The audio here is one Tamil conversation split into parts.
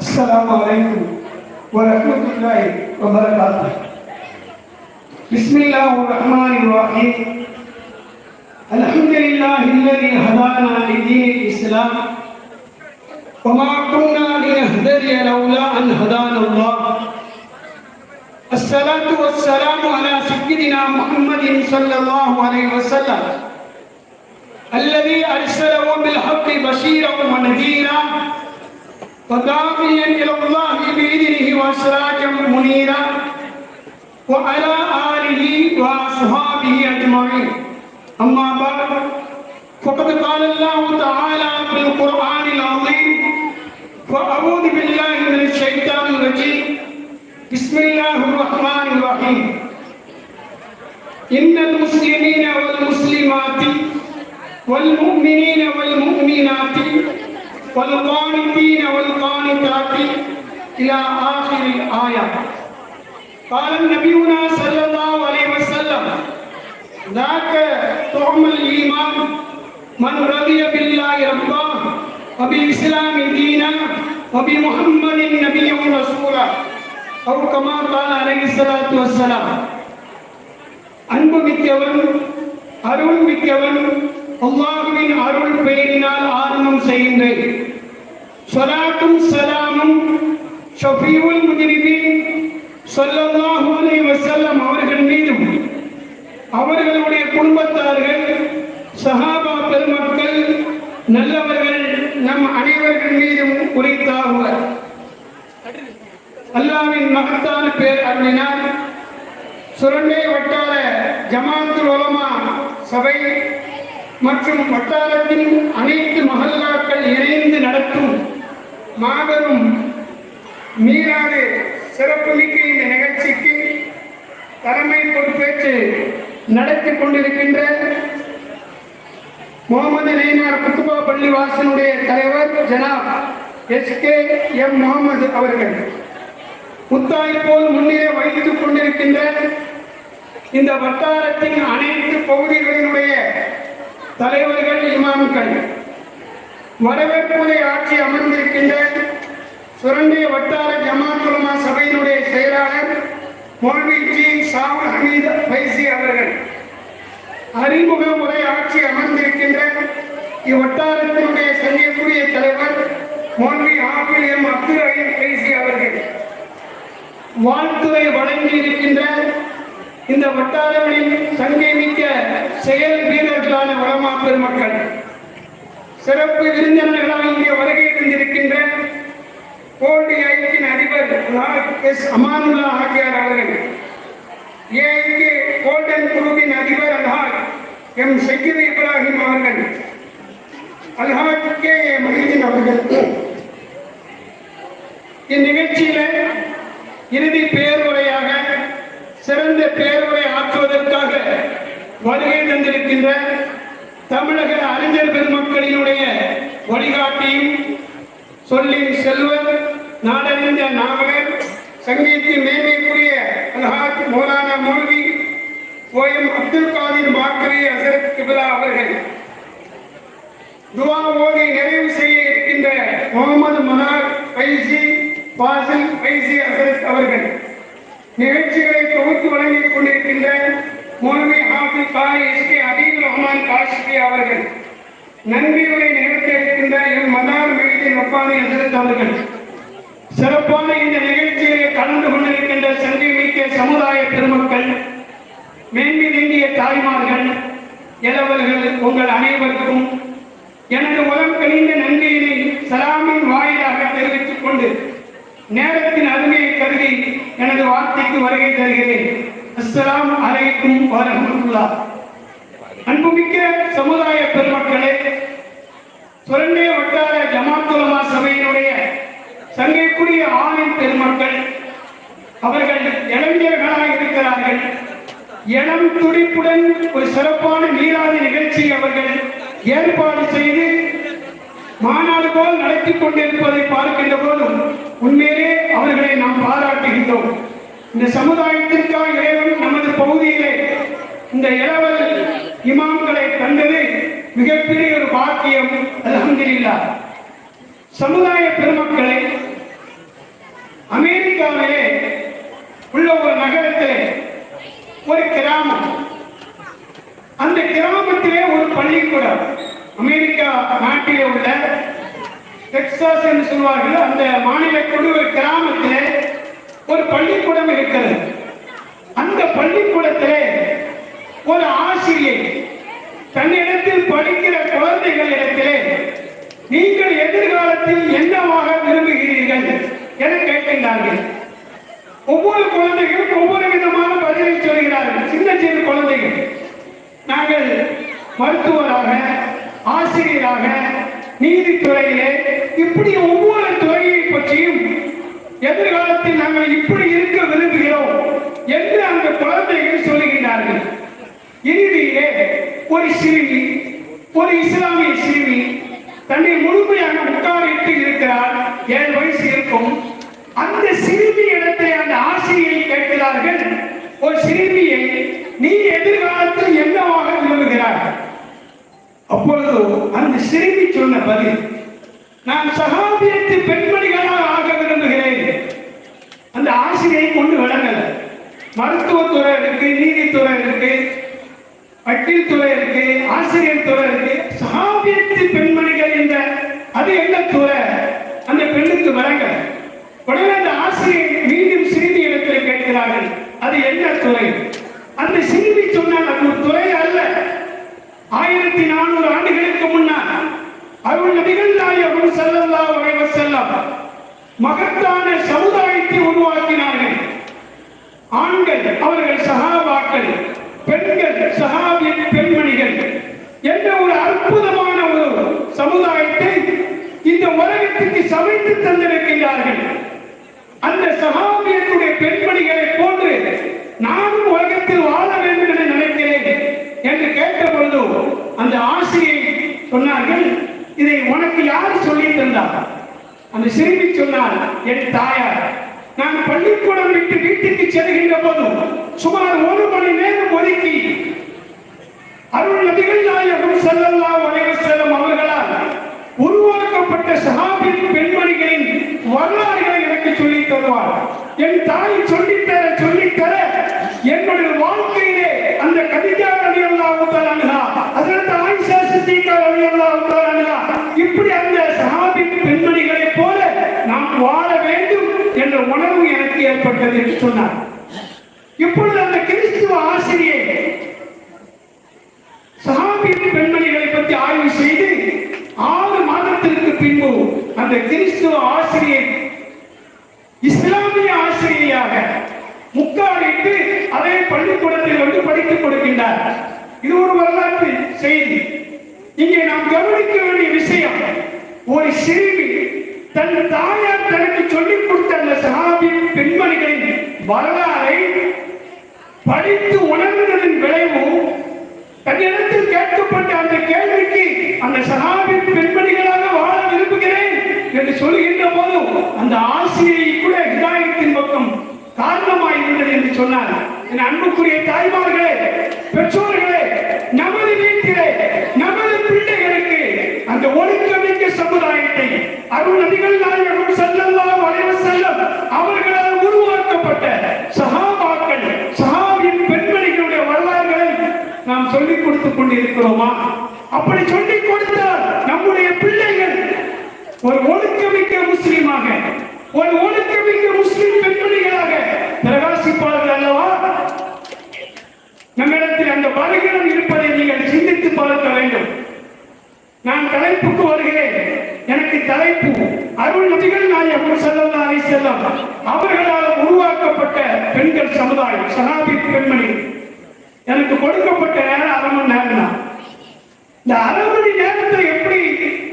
السلام عليكم ورحمة الله وبركاته. بسم الله الرحمن الرحيم. الحمد لله الذي هدانا لدين الإسلام وما كنا لنهتدي لولا أن هدانا الله. الصلاة والسلام على سيدنا محمد صلى الله عليه وسلم. الذي أرسله بالحق بشيرا ونذيرا وداعيا إلى الله بإذنه وسراجا منيرا وعلى آله وأصحابه أجمعين. أما بعد فقد قال الله تعالى في القرآن العظيم فأعوذ بالله من الشيطان الرجيم. بسم الله الرحمن الرحيم. إن المسلمين والمسلمات والمؤمنين والمؤمنات والقانتين والقانتات إلى آخر الآية قال نبينا صلى الله عليه وسلم ذاك طعم الإيمان من رضي بالله ربا وبالإسلام دينا وبمحمد نبيا ورسولا أو كما قال عليه الصلاة والسلام அன்பு மிக்கவன் அருள் மிக்கவன் அல்லாஹுவின் அருள் பெயரினால் ஆரம்பம் செய்கின்றேன். சொலாத்தும் சலாமும் ஷஃபீவுல் முஜிரிபீன் சொல்லல்லாஹு அலைஹி வஸல்லம் அவர்கள் மீதும் அவர்களுடைய குடும்பத்தார்கள் சஹாபா பெருமக்கள் நல்லவர்கள் நம் அனைவர்கள் மீதும் உரைத்தாகுவர். அல்லாவின் மகத்தான பேர் அருளினால் சுரண்டை வட்டார ஜமாத்து உலமா சபை மற்றும் வட்டாரத்தின் அனைத்து மகல்லாக்கள் இணைந்து நடத்தும் மாபெரும் மீளாது சிறப்புமிக்க இந்த நிகழ்ச்சிக்கு தலைமை பொறுப்பேற்று நடத்தி கொண்டிருக்கின்ற முகமது நெய்னார் குத்துபா பள்ளி வாசனுடைய தலைவர் ஜனாப் எஸ் கே எம் முகமது அவர்கள். முத்தாய் போல் முன்னே வகித்துக் கொண்டிருக்கின்ற இந்த வட்டாரத்தின் அனைத்து பகுதிகளினுடைய தலைவர்கள் இமாம்கள். வரவேற்புரை ஆட்சி அமர்ந்திருக்கின்ற சுரண்டிய வட்டார ஜமாத்துலமா சபையினுடைய செயலாளர் மோல்விஜி ஜி. ஹமீத் பைசி அவர்கள். அறிமுக உரை ஆட்சி அமர்ந்திருக்கின்ற இவ்வட்டாரத்தினுடைய சங்கக்குரிய தலைவர் மோல்வி ஆபில் எம் அப்துல் ரஹீம் பைசி அவர்கள். வாழ்த்துறை வழங்கி இருக்கின்ற இந்த வட்டாரங்களில் சங்கை மிக்க செயல் வீரர்களான வளமா பெருமக்கள் சிறப்பு விருந்தினர்களாக இங்கே வருகை இருந்திருக்கின்ற கோல்டி ஐக்கின் அதிபர் எஸ் அமானுல்லா ஆகியார் அவர்கள் ஏஐக்கு கோல்டன் குழுவின் அதிபர் அல்ஹாஜ் எம் ஷக்கீர் இப்ராஹிம் அவர்கள் அல்ஹாஜ் கே ஏ மஹீதீன் அவர்கள். இந்நிகழ்ச்சியில இறுதி பேருரையாக சிறந்த பேருரை ஆற்றுவதற்காக வருகை தந்திருக்கின்ற தமிழக அறிஞர் பெருமக்களினுடைய வழிகாட்டியும் சொல்லின் செல்வர் நாடறிந்த நாவலர் சங்கீத்தின் மேன்மைக்குரிய அல்ஹாத் மௌலானா மௌல்வி ஓஎம் அப்துல் காதிர் பாக்கரி ஹசரத் கிபிலா அவர்கள். துவா ஓதி நிறைவு செய்ய இருக்கின்ற முகமது மனார் பைசி பாசில் பைசி ஹசரத் அவர்கள். நிகழ்ச்சிகளை தொகுத்து வழங்கிக் கொண்டிருக்கின்ற மௌலவி ஹாஃபில் காரி எஸ் கே அபீல் ரஹ்மான் காஷ்மி அவர்கள். நன்றியுரை நிகழ்த்த இருக்கின்ற என் மதார் மீதின் ஒப்பானை எதிர்த்தவர்கள் சிறப்பான இந்த நிகழ்ச்சியிலே கலந்து கொண்டிருக்கின்ற சந்தி மிக்க சமுதாய பெருமக்கள் மேன்மை நீங்கிய தாய்மார்கள் இளவர்கள் உங்கள் அனைவருக்கும் எனது உலம் கணிந்த நன்றியினை சலாமின் வாயிலாக தெரிவித்துக் கொண்டு நேரத்தின் அருமையை கருதி எனது வார்த்தைக்கு வருகை தருகிறேன். அஸ்லாம் அலைக்கும் வரஹ்மத்துல்லாஹ் அன்புமிக்க சமுதாய பெருமக்களே சுரண்டே வட்டார ஜமாத்துலமா சபையினுடைய சங்கைக்குரிய ஆணின் பெருமக்கள் அவர்கள் இளைஞர்களாக இருக்கிறார்கள். இளம் துடிப்புடன் ஒரு சிறப்பான நீராதி நிகழ்ச்சி அவர்கள் ஏற்பாடு செய்து மாநாடு போல் நடத்தி கொண்டிருப்பதை பார்க்கின்ற போதும் உண்மையிலே அவர்களை நாம் பாராட்டுகின்றோம். இந்த சமுதாயத்திற்காக இறைவன் நமது பகுதியிலே இந்த இளவல் இமாம்களை கண்டது மிகப்பெரிய ஒரு பாக்கியம் அல்ஹம்துலில்லாஹ் சமுதாய பெருமக்களை அமெரிக்காவிலே உள்ள ஒரு நகரத்திலே ஒரு கிராமம். அந்த கிராமத்திலே ஒரு பள்ளிக்கூடம் அமெரிக்கா நாட்டிலே உள்ள டெக்சாஸ் என்று சொல்வார்கள் அந்த மாநிலத்தோடு ஒரு கிராமத்திலே ஒரு பள்ளிக்கூடம் இருக்கிறது. அந்த பள்ளிக்கூடத்திலே ஒரு ஆசிரியை தன்னிடத்தில் படிக்கிற குழந்தைகளிடத்திலே நீங்கள் எதிர்காலத்தில் என்னவாக விரும்புகிறீர்கள் என கேட்கின்றார்கள். ஒவ்வொரு குழந்தைகளும் ஒவ்வொரு விதமான பதிலை சொல்கிறார்கள். சின்ன சின்ன குழந்தைகள். நாங்கள் மருத்துவராக ஆசிரியராக நீதித்துறையிலே இப்படி ஒவ்வொரு துறையை பற்றியும் எதிர்காலத்தில் நாங்கள் இப்படி இருக்க விரும்புகிறோம் என்று அந்த குழந்தைகள் சொல்லுகின்றார்கள். இறுதியிலே ஒரு சிறுமி ஒரு இஸ்லாமிய சிறுமி தன்னை முழுமையாக உட்காரிட்டு இருக்கிறார் ஏழு வயசு இருக்கும். அந்த சிறுமி இடத்தை அந்த ஆசிரியை கேட்கிறார்கள் ஒரு சிறுமியை நீ எதிர்காலத்தில் என்னவாக விரும்புகிறாய்? அப்பொழுது அந்த சிறுமி சொன்ன பதில் நான் சகாபியத்து பெண்மணிகளாக ஆக விரும்புகிறேன் அந்த ஆசிரியை கொண்டு விளங்கல மருத்துவத்துறை இருக்கு நீதித்துறை இருக்கு வக்கீல் துறை இருக்கு ஆசிரியர் துறை இருக்கு சகாபியத்து பெண்மணிகள் என்ற அது என்ன துறை அந்த பெண்ணுக்கு விளங்கல உடனே அந்த ஆசிரியர் மீண்டும் சிறுமி இடத்தில் கேட்கிறார்கள் அது என்ன துறை அந்த சிறுமி சொன்னால் அது ஒரு துறை அல்ல ஆயிரத்தி நானூறு ஆண்டுகளுக்கு முன்னால் அருள் நபிகள் நாயகம் ஸல்லல்லாஹு அலைஹி வஸல்லம் மகத்தான சமுதாயத்தை உருவாக்கினார்கள் ஆண்கள் அவர்கள் சகாபாக்கள் பெண்கள் சகாபிய பெண்மணிகள் என்ற ஒரு அற்புதமான ஒரு சமுதாயத்தை இந்த உலகத்துக்கு சமைத்து தந்திருக்கின்றார்கள் அந்த சகாபியத்துடைய பெண்மணிகளை போன்று நானும் உலகத்தில் வாழ வேண்டும் என நினைக்கிறேன் என்று கேட்ட பொழுது அந்த ஆசிரியை சொன்னார்கள் இதை உனக்கு யார் சொல்லி தந்தார் அந்த சிறுமி சொன்னார் என் தாயார் நான் பள்ளிக்கூடம் விட்டு வீட்டுக்கு செல்கின்ற போதும் சுமார் ஒரு மணி நேரம் ஒதுக்கி அருள் நபிகள் நாயகம் செல்லல்லா வணிக செல்லும் அவர்களால் உருவாக்கப்பட்ட சஹாபின் பெண்மணிகளின் வரலாறுகளை எனக்கு சொல்லித் தருவார். என் தாய் சொல்லித்தர சொல்லித்தர என்னுடைய வாழ்க்கையிலே அந்த கதிஜா ரலியல்லாஹு தஆலா அன்ஹா அதற்கு ஆயிஷா சித்திகா ரலியல்லாஹு தஆலா அன்ஹா இப்படி அந்த சஹாபின் பெண்மணிகளைப் போல நாம் வாழ வேண்டும் என்ற உணர்வு எனக்கு ஏற்பட்டது என்று சொன்னார். இப்பொழுது அந்த கிறிஸ்துவ ஆசிரியை சஹாபி பெண்மணிகளை பற்றி ஆய்வு செய்து ஆறு மாதத்திற்கு பின்பு அந்த கிறிஸ்துவ ஆசிரியர் இஸ்லாமிய ஆசிரியையாக முக்காலிட்டு அதே பள்ளிக்கூடத்தில் வந்து படித்துக் கொடுக்கின்றார் இது ஒரு வரலாற்று செய்தி. இங்கே நாம் கவனிக்க வேண்டிய விஷயம் ஒரு சிறுமி தன் தாயார் தனக்கு சொல்லி சகாபின் பெண்மணிகளின் வரலாறை படித்து உணர்ந்ததன் விளைவு தன்னிடத்தில் கேட்கப்பட்ட அந்த கேள்விக்கு அந்த சகாபின் பெண்மணிகளாக வாழ விரும்புகிறேன் என்று சொல்கின்ற போது அந்த ஆசிரியை கூட ஹிதாயத்தின் பக்கம் காரணமாய் இருந்தது என்று சொன்னார். என் அன்புக்குரிய தாய்மார்களே பெற்றோர்களே நமது வீட்டிலே நமது பிள்ளைகளுக்கு அந்த ஒழுக்கமிக்க சமுதாயத்தை அருள் நபிகள் நாயகம் ஸல்லல்லாஹு அலைஹி வஸல்லம் அவர்களால் உருவாக்கப்பட்ட சஹாபாக்கள் சஹாபியின் பெண்மணிகளுடைய வரலாறுகளை நாம் கொண்டிருக்கிறோமா? அப்படி சொல்லிக் கொடுத்த நம்முடைய பிள்ளைகள். ஒரு ஒழுக்கமிக்க முஸ்லீமாக ஒரு ஒழுக்கமிக்க முஸ்லிம் பெண்மணிகளாக பிரகாசிப்பார்கள் அல்லவா? நம்மிடத்தில் அந்த பலகீனம் இருப்பதை நீங்கள் சிந்தித்து பார்க்க வேண்டும். நான் தலைப்புக்கு வருகிறேன். எனக்கு தலைப்பு அருள் நபிகள் நாயகம் ஸல்லல்லாஹு அலைஹி வஸல்லம் அவர்களால் உருவாக்கப்பட்ட பெண்கள் சமுதாயம் சஹாபி பெண்மணி எனக்கு கொடுக்கப்பட்ட நேரம் அரை மணி நேரம் தான் இந்த அரை மணி நேரத்தில் எப்படி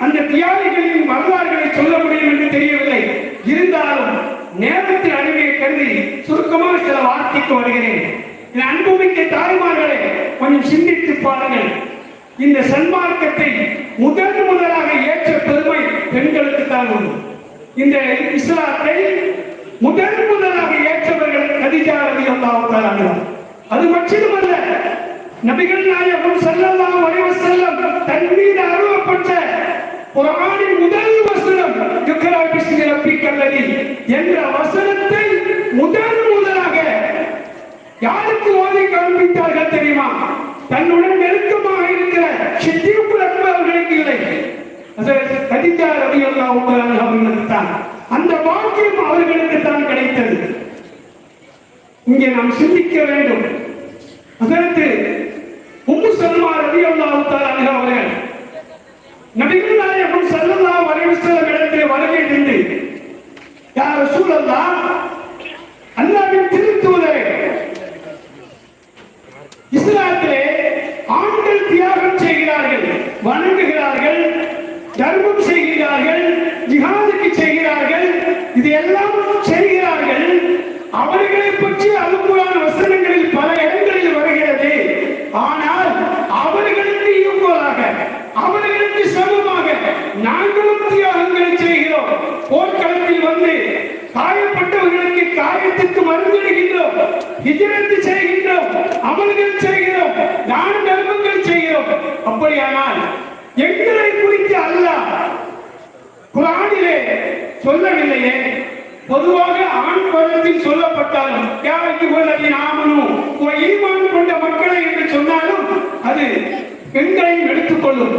அந்த தியாகிகளின் வரலாறுகளை சொல்ல முடியும் என்று தெரியவில்லை. இருந்தாலும் நேரத்தின் அருமையை கருதி சுருக்கமாக சில வார்த்தைக்கு வருகிறேன். என் அன்புமிக்க தாய்மார்களே கொஞ்சம் சிந்தித்து பாருங்கள். இந்த சன்மார்க்கத்தை முதன் முதலாக ஏற்ற பெருமை பெண்களுக்கு தான் உண்டு. இந்த இஸ்லாத்தை முதன் முதலாக ஏற்றவர்கள் கதிஜா ரதி அல்லாஹ் அது மட்டுமல்ல நபிகள் நாயகம் ஸல்லல்லாஹு அலைஹி வஸல்லம் தன் மீது அருளப்பட்ட குர்ஆனின் முதல் வசனம் இக்ரா பிஸ்மி கல்லரி என்ற வசனத்தை முதல் முதலாக யாருக்கு ஓதி காண்பித்தார்கள் தெரியுமா? தன்னுடன் நெருக்கமாக இருக்கிற சித்தியுக்குள் அக்பர்களுக்கு இல்லை. கதிஜா ரவி அல்லா தஆலா அவர்களுக்கு தான் அந்த பாக்கியம் அவர்களுக்கு தான் கிடைத்தது. இங்கே நாம் சிந்திக்க வேண்டும். அதற்கு உம்மு சல்மா ரவி அல்லாஹு அவர்கள் நபிகள் நாயகம் ஸல்லல்லாஹு அலைஹி வஸல்லம் இடத்திலே வருகை தந்து யா ரசூலல்லாஹ் அல்லாஹ்வின் திருத்தூதரே இஸ்லாத்திலே ஆண்கள் தியாகம் செய்கிறார்கள் வணங்குகிறார்கள் தர்மம் செய்கிறார்கள் ஜிஹாதுக்கு செய்கிறார்கள் இது எல்லாம் செய்கிறார்கள் அவர்களை பற்றி அல்குரான் வசனங்களில் பல இடங்களில் வருகிறது ஆனால் அவர்களுக்கு ஈக்குவலாக அவர்களுக்கு சமமாக நாங்களும் தியாகங்களை செய்கிறோம் போர்க்களத்தில் வந்து காயப்பட்டவர்களுக்கு காயத்துக்கு மருந்திடுகின்றோம் ஹிஜரத்து செய்கின்றோம் அமல்கள் செய்கிறோம் தான தர்மங்கள் செய்கிறோம் அப்படியானால் எங்களை குறித்து அல்லாஹ் குரானிலே சொல்லவில்லையே பொதுவாக ஆண் பதத்தில் சொல்லப்பட்டாலும் யாருக்கு உள்ளதை நாமனும் ஈமான் கொண்ட மக்களை என்று சொன்னாலும் அது பெண்களையும் எடுத்துக்கொள்ளும்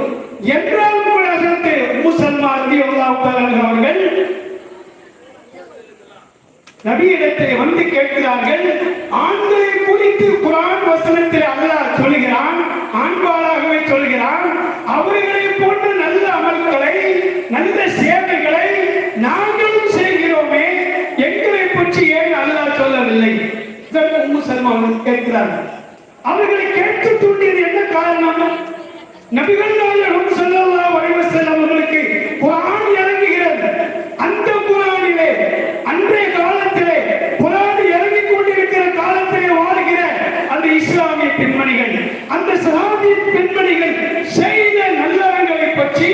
என்றாலும் கூட அதற்கு முசல்மான் அவர்கள் நபியிடத்தை வந்து கேட்கிறார்கள் ஆண்களை குறித்து குரான் வசனத்தில் அல்லாஹ் சொல்கிறான் ஆண்பாளாகவே சொல்கிறான் அவர்களை போன்ற நல்ல அமல்களை நல்ல சேவைகளை நாங்களும் செய்கிறோமே எங்களை பற்றி ஏன் அல்லாஹ் சொல்லவில்லை இதற்கு உம்மு சல்மா அவர்கள் கேட்கிறார்கள் அவர்களை கேட்க தூண்டியது என்ன காரணம்? நபிகள் நாயகம் ஸல்லல்லாஹு அலைஹி வஸல்லம் அவர்களுக்கு இறங்குகிறது. அந்த அன்றைய காலத்திலே கொண்டிருக்கிற காலத்திலே வாழ்கிற அந்த இஸ்லாமிய பெண்மணிகள் அந்த சஹாபி பெண்மணிகள் செய்த நல்லறங்களை பற்றி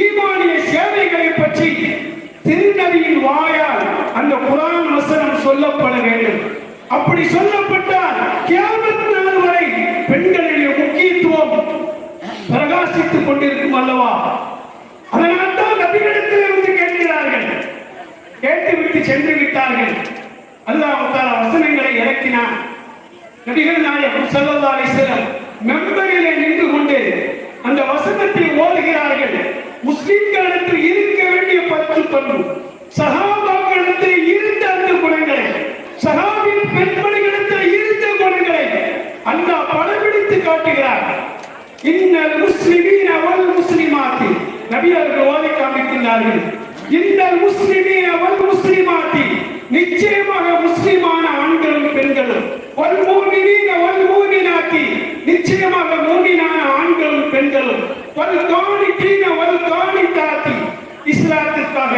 ஈமானிய சேவைகளை பற்றி திருநபியின் வாயால் அந்த குரான் வசனம் சொல்லப்பட வேண்டும். அப்படி சொல்லப்பட்ட கியாமத் நாள் வரை பெண்களுடைய முக்கியத்துவம் பிரகாசித்துக் கொண்டிருக்கும் அல்லவா அதனால் தான் நபிகளிடத்தில் வந்து கேட்கிறார்கள் கேட்டுவிட்டு சென்று விட்டார்கள் அல்லாஹ் தஆலா வசனங்களை நபிகள் நாயகம் ஸல்லல்லாஹு அலைஹி மெம்பரிலே நின்று கொண்டு அந்த வசனத்தை ஓதுகிறார்கள் முஸ்லிம்களிடத்தில் இருக்க வேண்டிய பத்து பண்பு சகாபாக்களிடத்தில் இருந்த அந்த குணங்களை சகாபின் பெண்மணிகளிடத்தில் இருந்த குணங்களை அல்லாஹ் படம்பிடித்து காட்டுகிறார். இன்னல் முஸ்லிமீன வல் முஸ்லிமாத்தி நபி அவர்கள் ஓதை காண்பிக்கின்றார்கள். இன்னல் முஸ்லிமீன வல் முஸ்லிமாத்தி நிச்சயமாக முஸ்லிமான ஆண்களும் பெண்களும். வல் மூமினீன வல் மூமினாத்தி நிச்சயமாக மூமினான ஆண்களும் பெண்களும். ஒரு தோணி கீழ ஒரு தோணி தாத்தி இஸ்லாத்திற்காக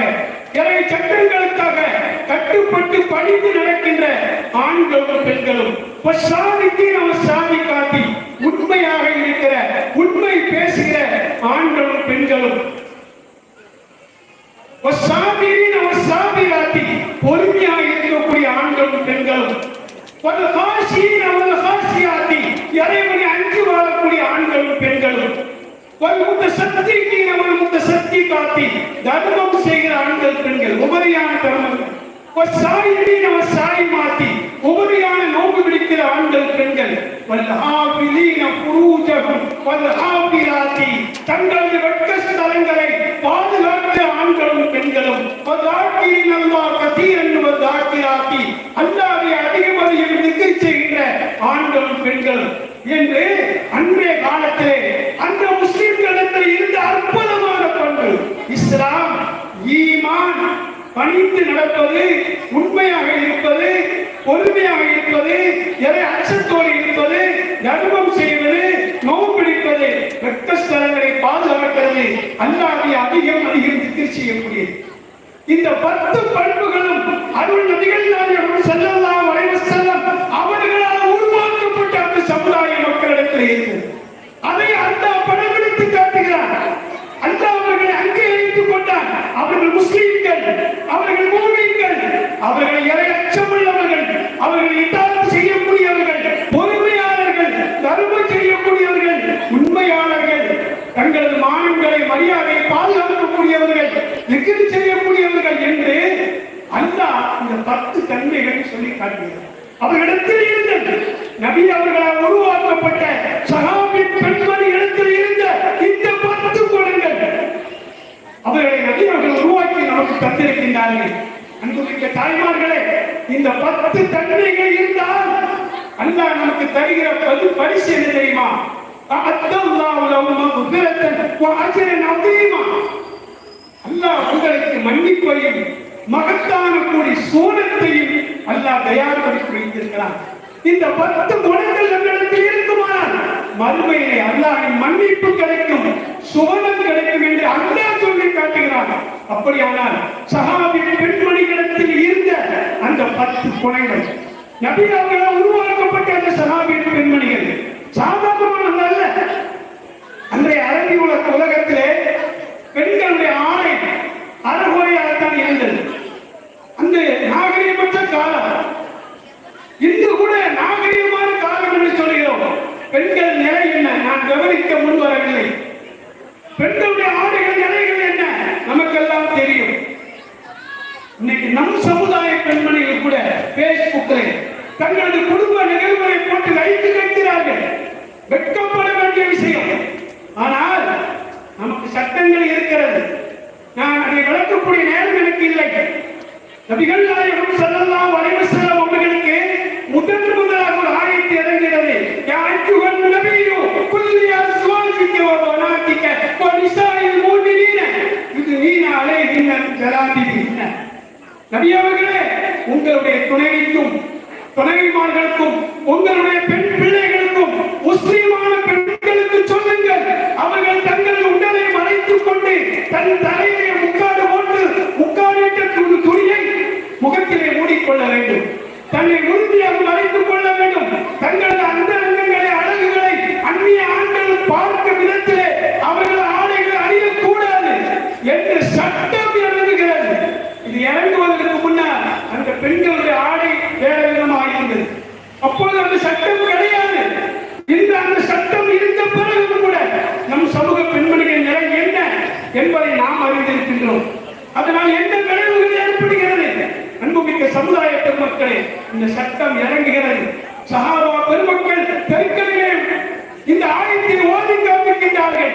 இறை சட்டங்களுக்காக கட்டுப்பட்டு பணிந்து நடக்கின்ற ஆண்களும் பெண்களும். சாதித்தீன் நம்ம சாதி காட்டி உண்மையாக இருக்கிற உண்மை பேசுகிற ஆண்களும் பெண்களும். பொறுமையாக இருக்கக்கூடிய ஆண்களும் பெண்களும். ஒரு காசியின் அவர் காசியாத்தி இறைவனை அஞ்சு வாழக்கூடிய ஆண்களும் பெண்களும். ஒரு முத்த சக்திக்கு அவர் முத்த சக்தி காத்தி தர்மம் செய்கிற ஆண்கள் பெண்கள் உபரியான தர்மங்கள் ஒரு நம்ம சாய் மாத்தி உபரியான நோக்கு பிடிக்கிற ஆண்கள் பெண்கள். வல்ஹாபிலீன புரூஜகம். வல்ஹாபிலாத்தி தங்களது வெட்க ஸ்தலங்களை பாதுகாப்பு ஆண்களும் பெண்களும் வல்லாக்கிரின் அல்லாஹ் கதீரன் வல்லாக்கிராத்தி செய்கின்ற ஆண்களும் பெண்களும். என்று அன்றைய காலத்திலே அந்த முஸ்லிம்களிடத்தில் இருந்த அற்புதமான பண்பு இஸ்லாம் ஈமான் பணிந்து நடப்பது உண்மையாக இருப்பது பொறுமையாக இருப்பது எதை அச்சத்தோடு இருப்பது தர்மம் செய்வது நோம்பிடிப்பது ரத்த ஸ்தலங்களை பாதுகாக்கிறது அல்லாஹ்வை அதிகம் அதிகம் திக்கர் செய்யக்கூடியது இந்த பத்து பண்புகளும் அருள் நதிகள் செல்லலாம் ஸல்லல்லாஹு அலைஹி வஸல்லம் அவர்களால் உருவாக்கப்பட்ட அந்த சமுதாய மக்களிடத்தில் இருக்கிறது அதை அந்த அவர்கள் இரையற்றம் உள்ளவர்கள் அவர்கள் இட்டாரம் செய்யக்கூடியவர்கள் பொறுமையாளர்கள் தருமை செய்யக்கூடியவர்கள் உண்மையாளர்கள் தங்களது மானங்களை மரியாதை பாதுகாக்கக்கூடியவர்கள் எகிரி செய்யக்கூடியவர்கள் என்று அல்லாஹ் இந்த பத்து தன்மைகள் சொல்லி காட்டுகிறார். அவர்களிடத்தில் இருந்த நபி அவர்களால் உருவாக்கப்பட்ட சகாபி பெண்மணி இடத்தில் இருந்த இந்த பத்து குணங்கள் அவர்களை நபி அவர்கள் உருவாக்கி நமக்கு தந்திருக்கின்றார்கள். தாய்மார்களே இந்த பத்து தன்மைகள் இருந்தால் அல்லாஹ் நமக்கு தருகிற பது பரிசு என்ன தெரியுமா? அல்லாஹ் உங்களுக்கு மன்னிப்பையும் மகத்தான கூடி சோனத்தையும் அல்லாஹ் தயார்படுத்தி வைத்திருக்கிறான். இந்த பத்து குணங்கள் நம்மிடத்தில் இருக்குமானால் மறுமையிலே அல்லாஹின் மன்னிப்பு கிடைக்கும் சுவனம் கிடைக்கும் என்று அல்லாஹ் சொல்லி காட்டுகிறான். அப்படியானால் சஹாபி பெண்மணிகளிடத்தில் இருந்த அந்த பத்து குணங்கள் நபி அவர்களால் உருவாக்கப்பட்ட அந்த சஹாபி பெண்மணிகள். சாதாரணமானது அல்ல. அன்றைய அரபி உலக உலகத்திலே பெண்களுடைய ஆணை அறகுறையாகத்தான் இருந்தது. அந்த நாகரீகமற்ற காலம். இன்று கூட நாகரிகமான காலம் என்று சொல்கிறோம். பெண்கள் நிலை என்ன? நான் கவனிக்க முன் வரவில்லை. பெண்களுடைய ஆடைகள் நிலைகள் என்ன? நமக்கெல்லாம் தெரியும். இன்னைக்கு நம் சமுதாயம் தங்களது குடும்ப நிகழ்வுகளை போட்டு வைத்து கேட்கிறார்கள் வெட்கப்பட வேண்டிய விஷயம். ஆனால் நமக்கு சட்டங்கள் இருக்கிறது. நான் அதை விளக்கக்கூடிய நேரம் எனக்கு இல்லை. நபிகள் நாயகம் செல்லலாம் வளைவு வஸல்லம் அவர்களுக்கு முதன் முதலாக ஒரு ஆயத்தை இறங்கிறது யா அய்யுஹன் நபியு குல்லி அஸ்வாஜிக வ பனாதிக வ நிசாஇல் முஃமினீன. யுத்னீன நபி அவர்களே உங்களுடைய துணைவிக்கு துணைவிமார்களுக்கும் உங்களுடைய பெண் பிள்ளைகளுக்கும் முஸ்லீமான பெண்களுக்கு சொல்லுங்கள். அவர்கள் தங்கள் உடலை மறைத்துக் கொண்டு தன் தலையிலே முக்காடு போட்டு முக்காடிட்ட துணியை முகத்திலே மூடிக்கொள்ள வேண்டும். தன்னை உறுதியாக மறைத்துக் கொள்ள வேண்டும் தங்களது அந்த அங்கங்களை அழகுகளை அந்நிய ஆண்கள் பார்க்க விதத்திலே அவர்கள் ஆடைகளை அணியக்கூடாது என்று சட்டம் இறங்குகிறது இது இறங்குவதற்கு முன்னால் அந்த பெண்களுடைய ஆடை வேற விதமாக இருந்தது அப்பொழுது அந்த சட்டம் கிடையாது இந்த அந்த சட்டம் இருந்த பிறகு கூட நம் சமூக பெண்மணிகள் நிலை என்ன என்பதை நாம் அறிந்திருக்கின்றோம் அதனால் என்ன விளைவுகள் ஏற்படுகிறது. அன்புமிக்க சமுதாய பெருமக்களே இந்த சட்டம் இறங்குகிறது சஹாபா பெருமக்கள் தெருக்களிலே இந்த ஆயத்தை ஓதி காண்பிக்கின்றார்கள்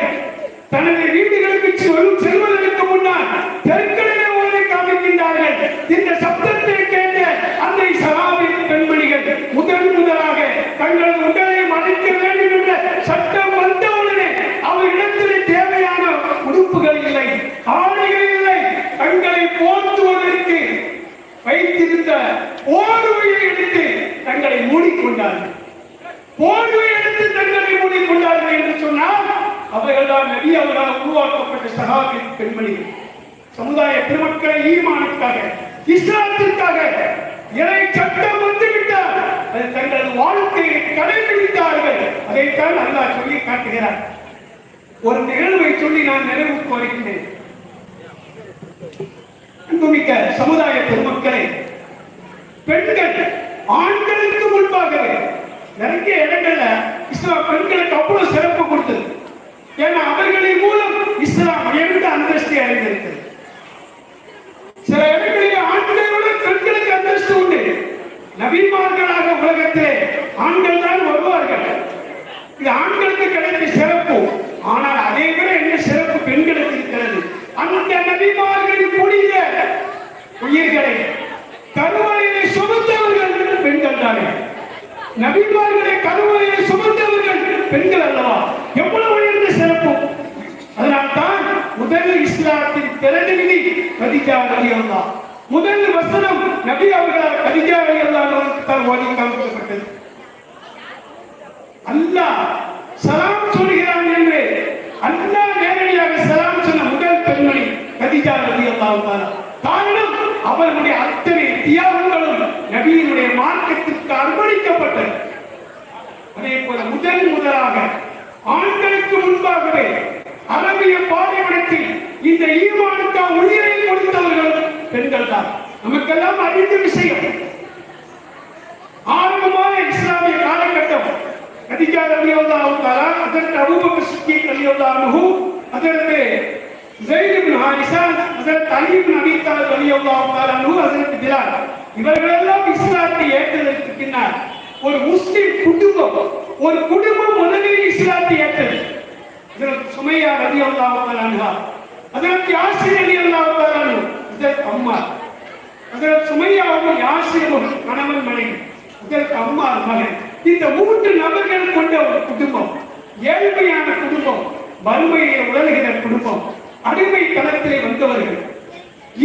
தனது வீடுகளுக்கு செல்- செல்வதற்கு முன்னால் தெருக்களிலே ஓதி காண்பிக்கின்றார்கள் இந்த சப்தத்தை கேட்ட அந்த சஹாபி பெண்மணிகள் முதன் முதலாக தங்களது உடலை மறைக்க வேண்டும் என்ற சட்டம் வந்தவுடனே அவர்களிடத்திலே தேவையான உடுப்புகள் இல்லை ஆடைகள் இல்லை தங்களை போற்றுவதற்கு வைத்திருந்த போர்வையை எடுத்து தங்களை மூடிக்கொண்டார்கள் போர்வை எடுத்து தங்களை மூடிக்கொண்டார்கள் என்று சொன்னால் அவர்கள்தான் நபி அவர்களால் உருவாக்கப்பட்ட சகாபி பெண்மணிகள். சமுதாய பெருமக்களை ஈமானுக்காக இஸ்லாத்திற்காக இறை சட்டம் வந்துவிட்டால் அது தங்களது வாழ்க்கையை கடைபிடித்தார்கள். அதைத்தான் அல்லாஹ் சொல்லி காட்டுகிறார். ஒரு நிகழ்வை சொல்லி நான் நிறைவுக்கு வருகின்றேன் அன்புமிக்க சமுதாய பெருமக்களே பெண்கள் ஆண்களுக்கு முன்பாக நிறைய இடங்கள்ல இஸ்லாம் பெண்களுக்கு அவ்வளவு சிறப்பு கொடுத்தது. ஏன்னா அவர்களின் மூலம் இஸ்லாம் உயர்ந்த அந்தஸ்தை அடைந்திருக்கிறது? சில இடங்களில் ஆண்களை விட பெண்களுக்கு அந்தஸ்து உண்டு. நபிமார்களாக உலகத்திலே ஆண்கள் தான் வருவார்கள். இது ஆண்களுக்கு கிடைத்த சிறப்பு. ஆனால் அதே விட என்ன சிறப்பு பெண்களுக்கு இருக்கிறது? அந்த நபிமார்களின் புனித உயிர்களை கருவறையிலே சுமந்தவர்கள் பெண்கள் தானே நபிமார்களுடைய கருவறையை சுமந்தவர்கள் பெண்கள் அல்லவா? எவ்வளவு உயர்ந்த சிறப்பு? அதனால்தான் முதல் இஸ்லாத்தின் திறந்தவிதி கதிஜா அலி அல்லா முதல் வசனம் நபி அவர்களால் கதிஜா அலி தான் ஓதி காமிக்கப்பட்டது. அல்லாஹ் சலாம் சொல்கிறான் என்று அல்லாஹ் நேரடியாக சலாம் சொன்ன முதல் பெண்மணி கதிஜா ரதி அல்லாஹ் காரணம் அவர்களுடைய அத்தனை தியாகங்களும் நபியினுடைய மார்க்கத்திற்கு அர்ப்பணிக்கப்பட்டது. அதே போல முதல் முதலாக ஆண்களுக்கு முன்பாகவே அரபிய பாலைவனத்தில் இந்த ஈமானுக்கா உயிரை கொடுத்தவர்கள் பெண்கள் தான் நமக்கெல்லாம் அறிந்த விஷயம். ஆரம்பமான இஸ்லாமிய காலகட்டம் கதிகா ரலியல்லாஹு அதற்கு அபூபக்கர் சித்திக் ரலியல்லாஹு அதற்கு ஸைத் இப்னு ஹாரிஸா அதற்கு அலி இப்னு அபீ தாலிப் அதற்கு பிலால். இவர்களெல்லாம் இஸ்லாத்தை ஏற்றதற்கு பின்னால் ஒரு முஸ்லிம் குடும்பம் ஒரு குடும்பம் முதலில் இஸ்லாத்தை ஏற்றது. இதற்கு சுமையா ரவி அல்லாஹாலா அதற்கு யாசிர் அலி அல்லாஹாலு இதற்கு அம்மா அதற்கு சுமையாவும் யாசிரும் கணவன் மனைவி இதற்கு அம்மா மகன். இந்த மூன்று நபர்கள் கொண்ட ஒரு குடும்பம் ஏழ்மையான குடும்பம் வறுமையை உழல்கிற குடும்பம் அடிமை தளத்திலே வந்தவர்கள்.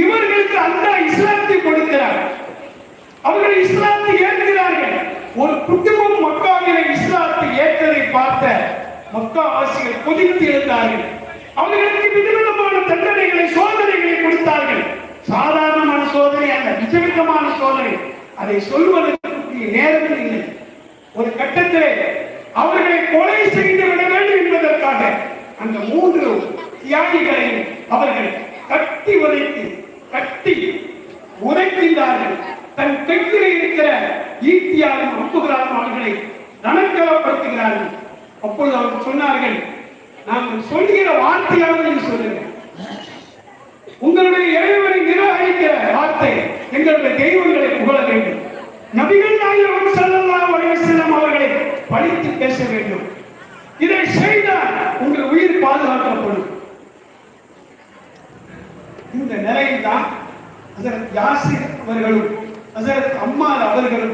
இவர்களுக்கு அந்த இஸ்லாத்தை கொடுக்கிறார் அவர்கள் இஸ்லாத்தை ஏற்கிறார்கள் ஒரு குடும்பம் மக்காவினை இஸ்லாத்தை ஏற்றதை பார்த்த மக்காவாசிகள் கொதித்து எழுந்தார்கள். அவர்களுக்கு விதவிதமான தண்டனைகளை சோதனைகளை கொடுத்தார்கள். சாதாரணமான சோதனை அல்ல விதவிதமான சோதனை. அதை சொல்வதற்கு நேரத்தில் இல்லை. ஒரு கட்டத்திலே அவர்களை கொலை செய்து விட வேண்டும் என்பதற்காக அந்த மூன்று தியாகிகளையும் அவர்கள் கட்டி உதைத்து கட்டி உதைக்கின்றார்கள். தன் கையிலே இருக்கிற ஈட்டியாலும் அம்புகளாலும் அவர்களை நனக்கவப்படுத்துகிறார்கள் அப்பொழுது அவர்கள் சொன்னார்கள் நாங்கள் சொல்லுகிற வார்த்தையாவது நீங்க சொல்லுங்க உங்களுடைய இறைவனை நிராகரிக்கிற வார்த்தை எங்களுடைய தெய்வங்களை புகழ வேண்டும். நபிகள் நாயகம் ஸல்லல்லாஹு அலைஹி அவர்களை படித்து பேச வேண்டும். இதை செய்தால் உங்கள் உயிர் பாதுகாக்கப்படும். இந்த நிலையில் தான் யாசிர் அவர்களும் ஹசரத் அம்மார் அவர்கள்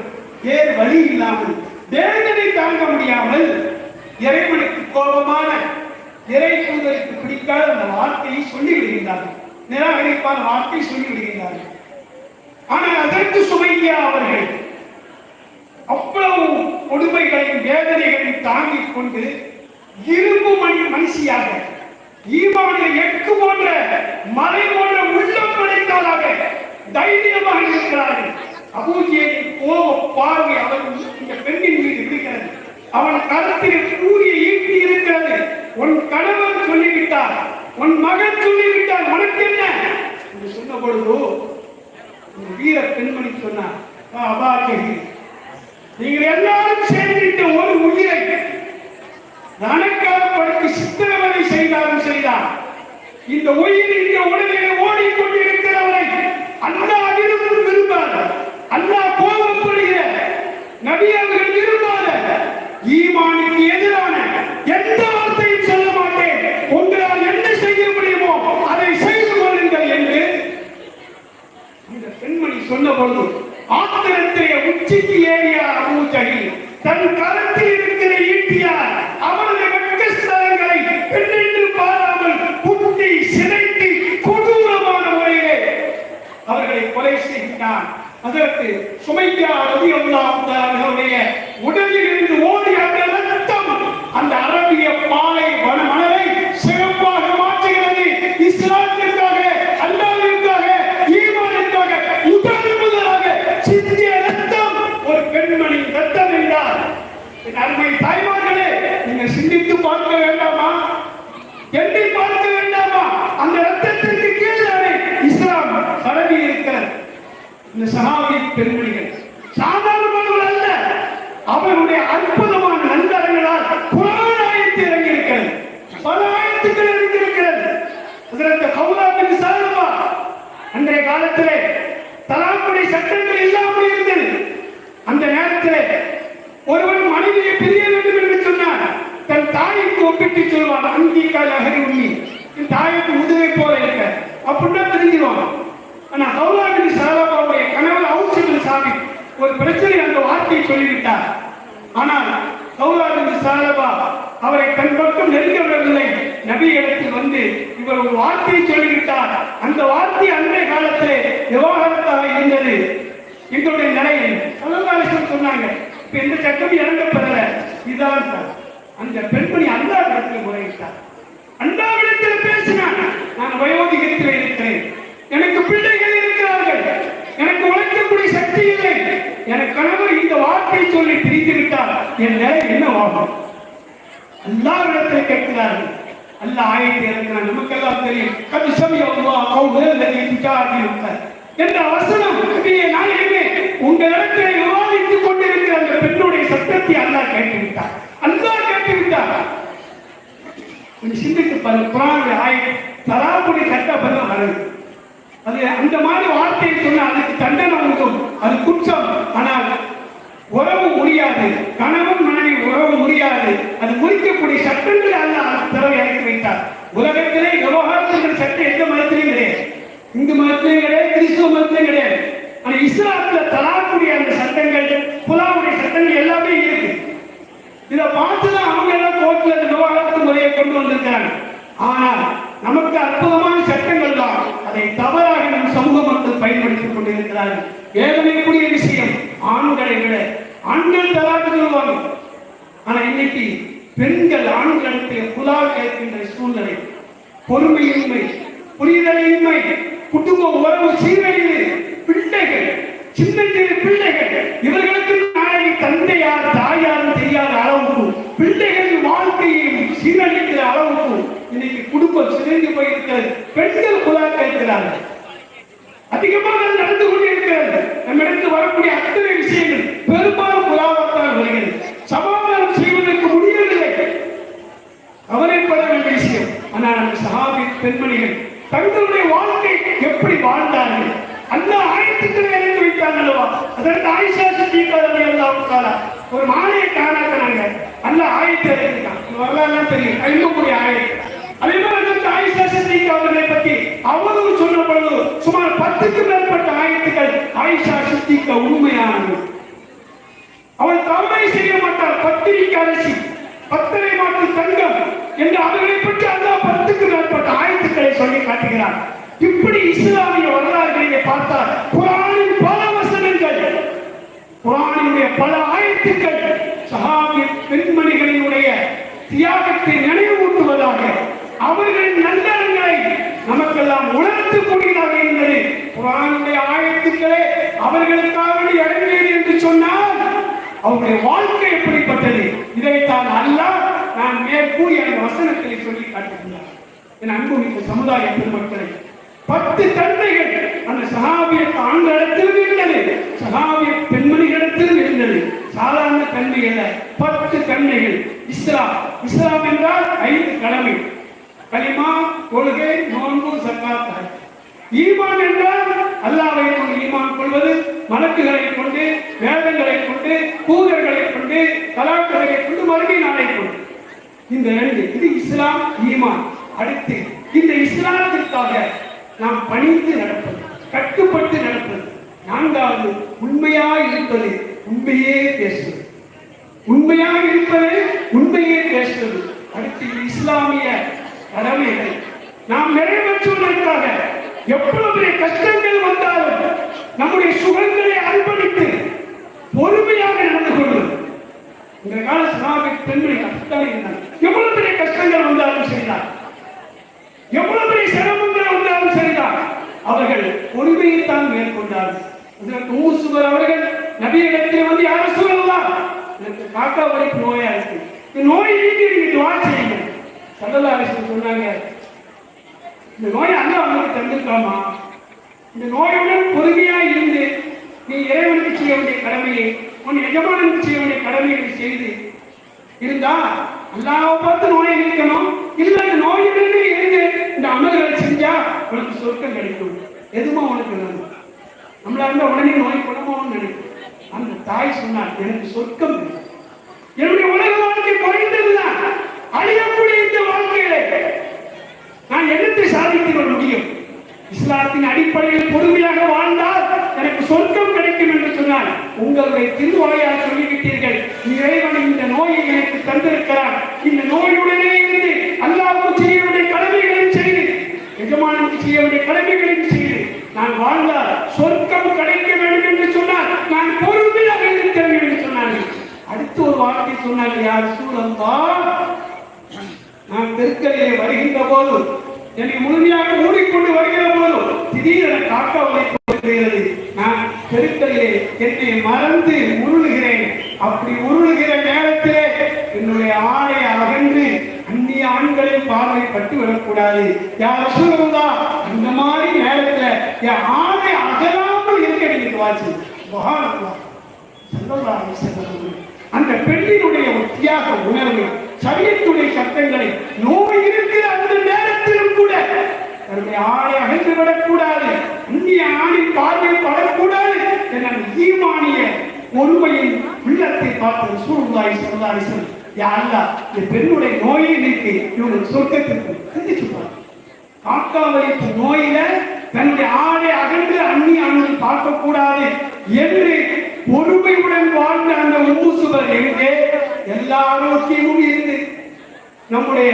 வேறு வழி இல்லாமல் வேதனை தாங்க முடியாமல் இறைவனுக்கு கோபமான இறை தூதருக்கு பிடிக்காத அந்த வார்த்தையை சொல்லி விடுகின்றார்கள். நிராகரிப்பான வார்த்தை சொல்லி விடுகின்றார்கள். ஆனால் அதற்கு சுமையா அவர்கள்? அவ்வளவு கொடுமைகளையும் வேதனைகளையும் தாங்கிக் கொண்டு இரும்பு மணி மனுஷியாக ஈமானில் எக்கு போன்ற மலை போன்ற உள்ளம் படைத்தவராக தைரியமாக இருக்கிறார்கள். அபூஜியின் கோப பார்வை அவன் இந்த பெண்ணின் மீது விடுகிறது அவன் கருத்தில் கூறிய ஈட்டி இருக்கிறது உன் கணவன் சொல்லிவிட்டார் உன் மகன் சொல்லிவிட்டார் உனக்கு என்ன என்று சொன்ன பொழுது இந்த வீர பெண்மணி சொன்னார் "வா, அபா ஜஹீர், நீங்கள் எல்லாரும் சேர்ந்து இந்த ஒரு உயிரை ரணக்கலப்படுத்தி சித்திரவதை செய்தாலும் செய்தார் இந்த உயிர் இந்த உடலிலே ஓடிக்கொண்டிருக்கிறவரை அல்லாஹ் விரும்பும் விரும்பாத அல்லாஹ் கோபப்படுகிற நபி அவர்கள் விரும்பாத ஈமானுக்கு எதிரான எந்த வார்த்தையும் சொல்ல மாட்டேன் உங்களால் என்ன செய்ய முடியுமோ அதை செய்து கொள்ளுங்கள் என்று இந்த பெண்மணி சொன்ன பொழுது ஆத்திரத்திலே உச்சிக்கு ஏறிய அபூஜகி தன் கரத்தில் இருக்கிற ஈட்டியார் அவரது வெட்கஸ்தலங்களை பெண்ணென்று பாராமல் குத்தி சிதைத்து கொடூரமான முறையிலே அவர்களை கொலை செய்கிறான் அதற்கு சுமையா ரவி அவர்களுடைய உடலில் இருந்து ஓடி அந்த ரத்தம் அந்த அரபிய பாலை வன மணலை சிறப்பாக மாற்றுகிறது இஸ்லாத்திற்காக அல்லாவிற்காக ஈமானுக்காக முதல் முதலாக சிந்திய ரத்தம் ஒரு பெண்மணியின் ரத்தம் என்றார் என் அருமை தாய்மார்களே நீங்கள் சிந்தித்து பார்க்க வேண்டாமா எண்ணி பார்க்க வேண்டாமா அந்த ரத்தத்திற்கு கீழே இஸ்லாம் பரவி இருக்கிறது இந்த சகாவி பெண்மணிகள். சாதாரணமானவர் அல்ல. அவருடைய அற்புதமான நண்பர்களால் குரான் ஆயத்து இறங்கி இருக்கிறது பல ஆயத்துக்கள் இறங்கி இருக்கிறது அதற்கு கவுலா பின் அன்றைய காலத்திலே தலாக்குடைய சட்டங்கள் இல்லாமல் இருந்தது. அந்த நேரத்திலே ஒருவன் மனைவியை பிரிய வேண்டும் என்று சொன்னார் தன் தாய்க்கு ஒப்பிட்டு சொல்வான் அந்திக்கால் அகரி உண்மை என் தாய்க்கு முதுகை போல இருக்க. அப்படின்னா தெரிஞ்சிருவான் ஆனா ஹவுலாபின் சாலபாவுடைய கணவர் அவுசிபின் சாபி ஒரு பிரச்சனை அந்த வார்த்தையை சொல்லிவிட்டார். ஆனால் ஹவுலாபின் சாலபா அவரை தன் பக்கம் நெருங்கவில்லை நபி இடத்தில் வந்து இவர் ஒரு வார்த்தையை சொல்லிவிட்டார். அந்த வார்த்தை அன்றைய காலத்திலே விவாகரத்தாக இருந்தது. எங்களுடைய நிலை சலங்காலேஸ்வரர் சொன்னாங்க. இப்ப எந்த சட்டம் இறங்கப்படல. இதான் அந்த பெண்மணி அல்லாவிடத்தில் முறையிட்டார். அல்லாவிடத்தில் பேசினா நான் வயோதிகத்தில் இருக்கிறேன். எனக்கு பிள்ளைகள் இருக்கிறார்கள். எனக்கு உழைக்கக்கூடிய சக்தி இல்லை. எனக்கு கணவர் இந்த வார்த்தை சொல்லி பிரித்து விட்டார். என் நிலை என்னவாகும்? எல்லாரிடத்தில் கேட்கிறார்கள். அல்லாஹ் ஆயத்தை இறக்கிறான். நமக்கெல்லாம் தெரியும். கது சமய அல்லாஹ் கௌதல் என்ற வசனம் நபியே நாயகமே இடத்துல விவாதித்துக் கொண்டிருக்கிற அந்த பெண்ணுடைய சத்தத்தை அல்லா கேட்டு அல்லா கேட்டுவிட்டார். கேட்டு சிந்தித்து பாருங்க. குரானுடைய ஆயத் தராபுடி கட்ட பலம் வருது அது அந்த மாதிரி வார்த்தையை சொன்னால் அதுக்கு தண்டனை உண்டும் அது குற்றம். ஆனால் உறவு முடியாது. கணவன் மனைவி உறவு முடியாது. அது குறிக்கக்கூடிய சட்டங்களை அல்ல பிறகு இறக்கி வைத்தார். உலகத்திலே விவகாரத்துக்கு சட்டம் எந்த மதத்திலையும் கிடையாது. இந்து மதத்திலையும் கிடையாது கிறிஸ்துவ மதத்திலையும் கிடையாது. ஆனா இஸ்லாத்துல தலாக்கூடிய அந்த சட்டங்கள் புலாவுடைய சட்டங்கள் எல்லாமே இருக்கு. இதை பார்த்துதான் அவங்க எல்லாம் கோர்ட்ல இந்த விவகாரத்து முறையை கொண்டு வந்திருக்காங்க ஆனால் நமக்கு அற்புதமான சட்டங்கள் தான். அதை தவறாக நம் சமூக மக்கள் பயன்படுத்திக் கொண்டிருக்கிறார்கள். வேதனைக்குரிய விஷயம். ஆண்களை விட ஆண்கள் தலாக்கு சொல்லுவாங்க. ஆனா இன்னைக்கு பெண்கள் ஆண்களுக்கு புலால் கேட்கின்ற சூழ்நிலை. பொறுமையின்மை புரிதலின்மை குடும்ப உறவு சீரழிவு பிள்ளைகள் சின்ன சின்ன பிள்ளைகள் இவர்களுக்கு நாளை தந்தையார் தாயார் குடும்பம் சிதைந்து போயிருக்கிறது. பெண்கள் புலா இருக்கிறார்கள் அதிகமாக நடந்து கொண்டிருக்கிறது நம்மிடத்து வரக்கூடிய அத்தனை விஷயங்கள் பெரும்பாலும் புலாவத்தால் வருகிறது. சமாதானம் செய்வதற்கு முடியவில்லை. கவலைப்பட வேண்டிய விஷயம். ஆனால் அந்த சகாபி பெண்மணிகள் தங்களுடைய வாழ்க்கை எப்படி வாழ்ந்தார்கள்? அந்த ஆயத்துக்களை இறந்து வைத்தாங்க அல்லவா அதற்கு ஆயிஷா சித்திகாரதி எல்லாம் ஒரு மாலையை காணாக்கிறாங்க. அந்த ஆயத்தை அறிஞ்சிருக்கான் வரலாறுலாம் தெரியும். அறியக்கூடிய ஆயத்தை. அதே மாதிரி அதற்கு ஆயிஷா சித்திகா அவர்களை பற்றி அவரும் சொன்ன பொழுது சுமார் பத்துக்கு மேற்பட்ட ஆயத்துக்கள் ஆயிஷா சித்திகா உண்மையானது. அவள் தவறை செய்ய மாட்டார் பத்திரிக்கை அரசி பத்தரை மாட்டு தங்கம் என்று அவர்களை பற்றி அல்லாஹ் பத்துக்கு மேற்பட்ட ஆயத்துக்களை சொல்லி காட்டுகிறார். இப்படி இஸ்லாமிய வரலாறுகளை பார்த்தால் குரானின் பல வசனங்கள் குரானினுடைய பல ஆயத்துக்கள் சஹாபிய பெண்மணிகளினுடைய தியாகத்தை நினைவூட்டுவதாக அவர்களின் நல்லறங்களை நமக்கெல்லாம் உணர்த்தக்கூடியதாக என்பது குரானுடைய ஆயத்துக்களே அவர்களுக்காக இறங்கியது என்று சொன்னால் அவருடைய வாழ்க்கை எப்படிப்பட்டது? இதைத்தான் அல்லாஹ் நான் மேற்கூறி அந்த வசனத்தை சொல்லி காட்டுகிறார். என் அன்புமிக்க சமுதாய பெருமக்களை பத்து தந்தைகள் அந்த சகாபிய ஆண்களிடத்திலும் இருந்தது சகாபிய பெண்மணிகளிடத்திலும் இருந்தது. சாதாரண தன்மை அல்ல பத்து தன்மைகள் இஸ்லாம் இஸ்லாம் என்றால் ஐந்து கடமை. கலிமா கொள்கை நோன்பு சக்காத் ஈமான் என்றால் அல்லாவை கொண்டு ஈமான் கொள்வது மலக்குகளை கொண்டு வேதங்களை கொண்டு பூதர்களை கொண்டு கலாக்களை கொண்டு மறுமை நாளை கொண்டு. இந்த ரெண்டு இது இஸ்லாம் ஈமான். அடுத்து இந்த இஸ்லாத்திற்காக நாம் பணிந்து நடப்பது கட்டுப்பட்டு நடப்பது. நான்காவது உண்மையாக இருப்பது உண்மையே பேசுவது. உண்மையாக இருப்பது உண்மையே பேசுவது. அடுத்து இஸ்லாமிய கடமைகள். நாம் நிறைவேற்றுவதற்காக எவ்வளவு பெரிய கஷ்டங்கள் வந்தாலும் நம்முடைய சுகங்களை அர்ப்பணித்து பொறுமையாக நடந்து கொள்வது. இந்த கால சனாபி பெண்கள் அப்படித்தான் இருந்தாங்க எவ்வளவு பெரிய கஷ்டங்கள் வந்தாலும் சரிதான். எவ்வளவு பெரிய சிரமங்கள் வந்தாலும் சரிதான். அவர்கள் பொறுமையைத்தான் மேற்கொண்டார்கள். ஊசுவர் உம்மு சுகர் அவர்கள் நபியிடத்தில் வந்து யாரும் சொல்லலாம் எனக்கு காக்கா வரைக்கும் நோயா இருக்கு. இந்த நோய் நீக்கி நீங்க துவா செய்யுங்க முதல்ல அரசு சொன்னாங்க இந்த நோயை அல்லாஹ் உங்களுக்கு தந்திருக்காமா இந்த நோயுடன் பொறுமையா இருந்து நீ இறைவனுக்கு செய்ய வேண்டிய கடமையை உன் எஜமானனுக்கு செய்ய வேண்டிய கடமைகளை செய்து இருந்தா அல்லாவை பார்த்து நோயை நிற்கணும் இல்ல இந்த நோயுடனே இருந்து இந்த அமல்களை செஞ்சா உனக்கு சொர்க்கம் கிடைக்கும். எதுவும் உனக்கு நல்லது நம்மளா இருந்தா உடனே நோய் குணமாகும் நினைக்கும் அந்த தாய் சொன்னார் எனக்கு சொர்க்கம் என்னுடைய உலக வாழ்க்கை குறைந்ததுதான். அழியக்கூடிய இந்த வாழ்க்கையிலே நான் என்னத்தை சாதித்து கொள்ள முடியும்? இஸ்லாத்தின் அடிப்படையில் பொறுமையாக வாழ்ந்தால் எனக்கு சொர்க்கம் கிடைக்கும் என்று சொன்னால் உங்களுடைய திருவாயால் சொல்லிவிட்டீர்கள் இறைவன் இந்த நோயை எனக்கு தந்திருக்கிறார் இந்த நோயுடனே இருந்து அல்லாவுக்கு செய்ய வேண்டிய கடமைகளையும் செய்து எஜமானுக்கு செய்ய வேண்டிய கடமைகளையும் செய்து நான் வாழ்ந்தால் சொர்க்கம் கிடைக்க வேண்டும் என்று சொன்னால் நான் பொறுமையாக இருக்கிறேன் என்று சொன்னார்கள். அடுத்து ஒரு வார்த்தை சொன்னாங்க யார் சூழம்பா நான் தெருக்களிலே வருகின்ற போது என்னை முழுமையாக மூடிக்கொண்டு வருகிற போது திடீரென காக்கா வருகிறது நான் தெருக்களிலே என்னை மர உருளுகிறேன் அப்படி உருளுகிற நேரத்திலே என்னுடைய ஆடை அகன்று அந்நிய ஆண்களின் பார்வை பட்டு விடக்கூடாது யார் சொல்லுவதா அந்த மாதிரி நேரத்துல என் ஆடை அகலாமல் இருக்க நீங்க வாசி மகானல்லா ஸல்லல்லாஹு அலைஹி வஸல்லம் அந்த பெண்ணினுடைய ஒரு தியாக உணர்வு சரியத்துடைய சட்டங்களை நோய் இருக்கிற அந்த நேரத்திலும் கூட தன்னுடைய ஆடை அகன்று விடக்கூடாது அந்நிய ஆணின் பார்வை படக்கூடாது என்ற அந்த ஈமானிய ஒருமையின் உள்ளத்தை பார்த்து சூழ்நாய் சொல்லாரி சொல் யாரா இந்த பெண்ணுடைய நோயை நீக்கி இவங்க சொர்க்கத்திற்கு சிந்திச்சு பாருங்க காக்காவளிப்பு நோயில தன்னுடைய ஆடை அகன்று அந்நி அண்ணன் பார்க்கக்கூடாது என்று பொறுமையுடன் வாழ்ந்த அந்த உம்மு சுவர் எங்கே எல்லா ஆரோக்கியமும் இருந்து நம்முடைய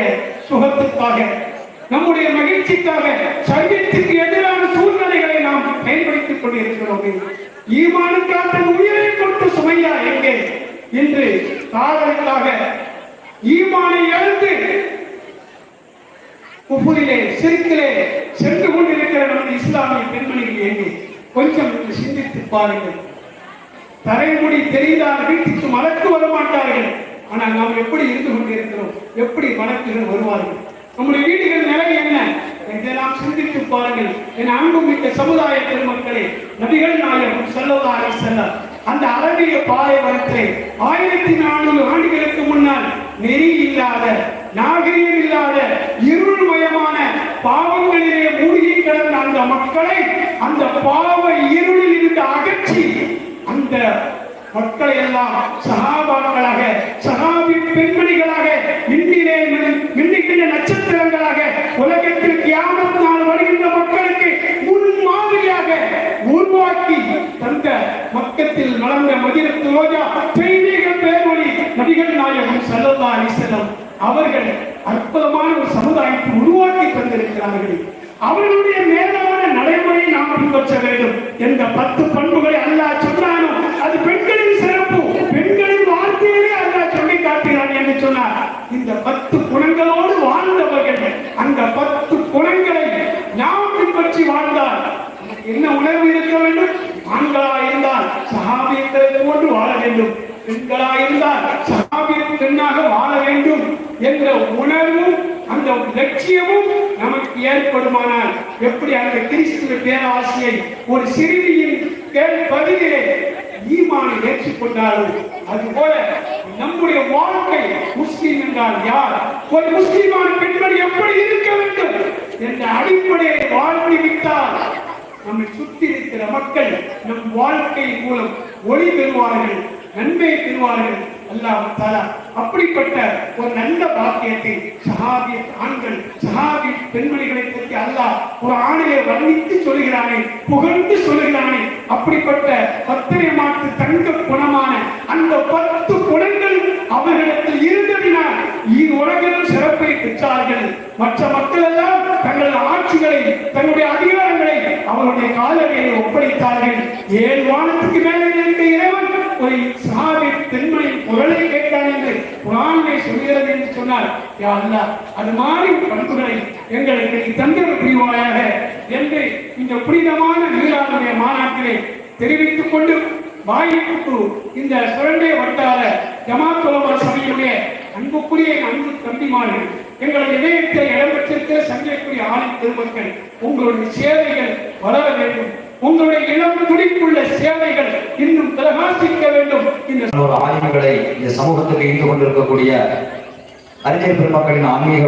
சுகத்துக்காக நம்முடைய மகிழ்ச்சிக்காக சரியத்துக்கு எதிரான சூழ்நிலைகளை நாம் பயன்படுத்திக் கொண்டிருக்கிறோம் ஈமானுக்காக தன் உயிரை கொடுத்த சுமையா எங்கே? இன்று காதலுக்காக ஈமானை எழுந்து குபுரிலே சிறுக்கிலே சென்று கொண்டிருக்கிற நமது இஸ்லாமிய பெண்மணிகள் எங்கே? கொஞ்சம் இன்று சிந்தித்து பாருங்கள். தரைமுடி தெரிந்தால் வீட்டுக்கு மலக்கு வர மாட்டார்கள். ஆனால் நாம் எப்படி இருந்து கொண்டிருக்கிறோம்? எப்படி மலக்குகள் வருவார்கள்? நம்முடைய வீடுகள் நிலை என்ன? இதெல்லாம் சிந்தித்து பாருங்கள். என் அன்புமிக்க சமுதாய பெருமக்களே நபிகள் நாயகம் செல்லவாரை செல்ல அந்த அரபிய பாலைவனத்திலே ஆயிரத்தி நானூறு ஆண்டுகளுக்கு முன்னால் நெறி இல்லாத நாகரிகம் இல்லாத இருள்மயமான பாவங்களிலே மூழ்கி கிடந்த அந்த மக்களை அந்த பாவ இருளில் இருந்து அகற்றி அந்த மக்களை எல்லாம் சகாபாக்களாக சகாபி பெண்மணிகளாக மின்னிலே மின்னுகின்ற நட்சத்திரங்களாக உலகத்தில் கியாமத் நாள் வருகின்ற மக்களுக்கு முன்மாதிரியாக உருவாக்கி தந்த மக்கத்தில் வளர்ந்த மதிரத்து ரோஜா தெய்வீக பேர்மொழி நபிகள் நாயகம் சல்லல்லா அலிசல்லம் அவர்கள் அற்புதமான ஒரு சமுதாயத்தை உருவாக்கி தந்திருக்கிறார்கள். அவர்களுடைய மேலான நடைமுறையை நாம் பின்பற்ற வேண்டும் என்ற பத்து பண்புகளை அல்லாஹ் சொல்றானோ அது பெண்களின் சிறப்பு. பெண்களின் வார்த்தையிலே அல்லா சொல்லி காட்டுகிறான் என்று சொன்னார். இந்த பத்து குணங்களோடு வாழ்ந்தவர்கள் அந்த பத்து குணங்களை ஞாபகம் பின்பற்றி வாழ்ந்தார் என்ன உணர்வு இருக்க வேண்டும்? ஆண்களா இருந்தால் சஹாபியங்களை போன்று வாழ வேண்டும். பெண்களா இருந்தால் சகாபியம் பெண்ணாக வாழ வேண்டும் என்ற உணர்வும் அந்த லட்சியமும் நமக்கு ஏற்படுமானால் எப்படி அந்த கிறிஸ்துவ பேராசியை ஒரு சிறுமியின் கேள் பதிலே ஈமானை அது அதுபோல நம்முடைய வாழ்க்கை முஸ்லீம் என்றால் யார்? ஒரு முஸ்லிமான பெண்மணி எப்படி இருக்க வேண்டும் என்ற அடிப்படையை வாழ்ந்து விட்டால் நம்மை சுற்றி இருக்கிற மக்கள் நம் வாழ்க்கை மூலம் ஒளி பெறுவார்கள். நன்மை பெறுவார்கள். அல்லாஹ் அப்படிப்பட்ட ஒரு நல்ல பாக்கியத்தை சஹாபி ஆண்கள் சஹாபி பெண்மணிகளை பற்றி அல்லாஹ் ஒரு ஆணையை வர்ணித்து சொல்கிறானே புகழ்ந்து சொல்கிறானே அப்படிப்பட்ட பத்திரை மாட்டு தங்க குணமான அந்த பத்து குணங்கள் அவர்களிடத்தில் இருந்ததினால் ஈ உலகில் சிறப்பை பெற்றார்கள். மற்ற மக்கள் எல்லாம் தங்கள் ஆட்சிகளை தங்களுடைய அதிகாரங்களை அவருடைய காலடியை ஒப்படைத்தார்கள். ஏழு வானத்துக்கு மேலே இருந்த இறைவன் ஒரு சஹாபி பெண்மணியின் குரலை கேட்டான் என்று குரானை சொல்கிறது என்று சொன்னார். யா அது மாதிரி பண்புகளை எங்களுக்கு நீ தந்தர் புரிவாயாக என்று இந்த புனிதமான மீளாவுடைய மாநாட்டிலே தெரிவித்துக் கொண்டு வாய்ப்புக்கு இந்த சுரண்டை வட்டார ஜமாத்துலமா சபையுடைய அன்புக்குரிய அன்பு தம்பிமார்கள் எங்களது இதயத்தில் இடம்பெற்றிருக்கிற சங்கைக்குரிய ஆணை திருமக்கள் உங்களுடைய சேவைகள் வளர வேண்டும். உங்களுடைய இளம் துடிப்புள்ள சேவைகள் இன்னும் பிரகாசிக்க வேண்டும். இந்த ஒரு இந்த சமூகத்துக்கு இருந்து கொண்டிருக்கக்கூடிய அறிஞர் பெருமக்களின் ஆன்மீக